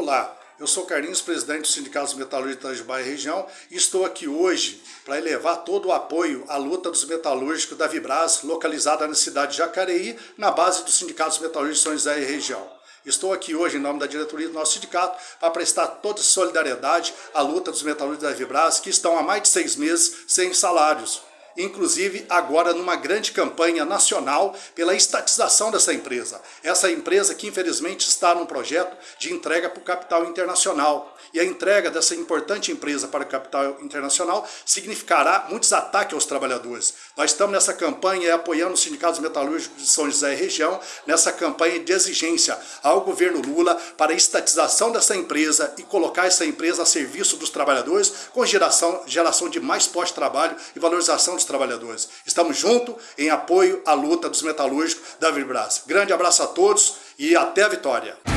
Olá, eu sou Carlinhos, presidente do Sindicato dos Metalúrgicos da Itajubá e região e estou aqui hoje para elevar todo o apoio à luta dos metalúrgicos da Vibras, localizada na cidade de Jacareí, na base do Sindicato dos Metalúrgicos de São José e região. Estou aqui hoje em nome da diretoria do nosso sindicato para prestar toda solidariedade à luta dos metalúrgicos da Vibras que estão há mais de seis meses sem salários inclusive agora numa grande campanha nacional pela estatização dessa empresa. Essa empresa que infelizmente está num projeto de entrega para o capital internacional. E a entrega dessa importante empresa para o capital internacional significará muitos ataques aos trabalhadores. Nós estamos nessa campanha apoiando os sindicatos metalúrgicos de São José e região, nessa campanha de exigência ao governo Lula para a estatização dessa empresa e colocar essa empresa a serviço dos trabalhadores com geração, geração de mais pós-trabalho e valorização dos trabalhadores. Estamos juntos em apoio à luta dos metalúrgicos da Vibras. Grande abraço a todos e até a vitória!